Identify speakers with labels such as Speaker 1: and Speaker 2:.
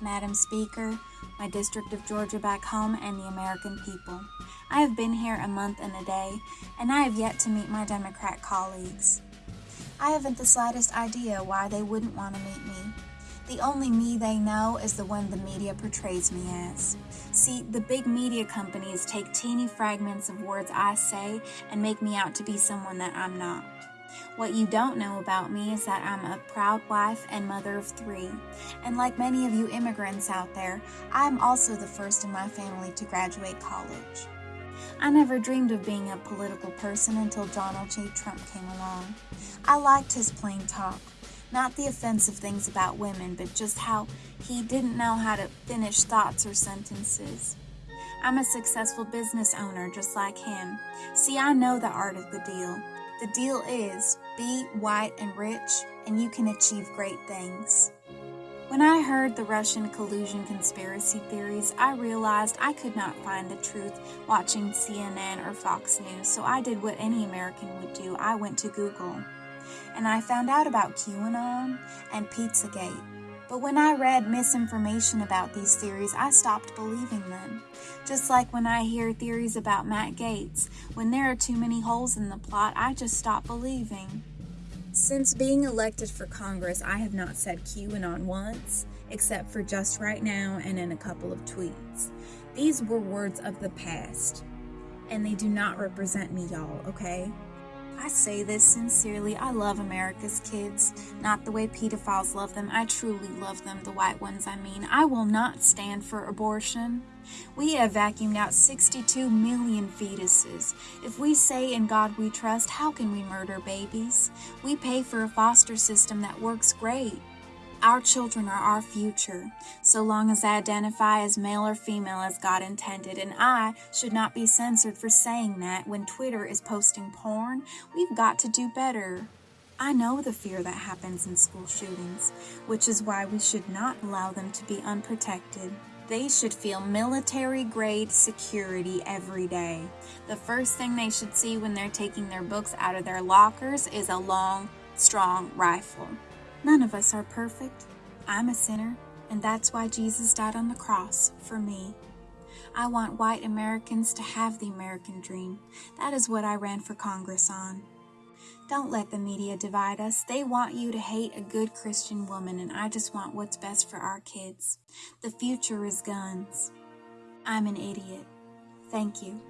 Speaker 1: Madam Speaker, my district of Georgia back home, and the American people. I have been here a month and a day, and I have yet to meet my Democrat colleagues. I haven't the slightest idea why they wouldn't want to meet me. The only me they know is the one the media portrays me as. See, the big media companies take teeny fragments of words I say and make me out to be someone that I'm not. What you don't know about me is that I'm a proud wife and mother of three. And like many of you immigrants out there, I'm also the first in my family to graduate college. I never dreamed of being a political person until Donald J. Trump came along. I liked his plain talk, not the offensive things about women, but just how he didn't know how to finish thoughts or sentences. I'm a successful business owner just like him. See, I know the art of the deal. The deal is be white and rich, and you can achieve great things. When I heard the Russian collusion conspiracy theories, I realized I could not find the truth watching CNN or Fox News, so I did what any American would do. I went to Google. And I found out about QAnon and Pizzagate. But when I read misinformation about these theories, I stopped believing them. Just like when I hear theories about Matt Gaetz, when there are too many holes in the plot, I just stop believing. Since being elected for Congress, I have not said QAnon once, except for just right now and in a couple of tweets. These were words of the past, and they do not represent me, y'all, okay? I say this sincerely. I love America's kids. Not the way pedophiles love them. I truly love them, the white ones, I mean. I will not stand for abortion. We have vacuumed out 62 million fetuses. If we say in God we trust, how can we murder babies? We pay for a foster system that works great. Our children are our future, so long as I identify as male or female as God intended, and I should not be censored for saying that when Twitter is posting porn. We've got to do better. I know the fear that happens in school shootings, which is why we should not allow them to be unprotected. They should feel military grade security every day. The first thing they should see when they're taking their books out of their lockers is a long, strong rifle. None of us are perfect. I'm a sinner, and that's why Jesus died on the cross for me. I want white Americans to have the American dream. That is what I ran for Congress on. Don't let the media divide us. They want you to hate a good Christian woman, and I just want what's best for our kids. The future is guns. I'm an idiot. Thank you.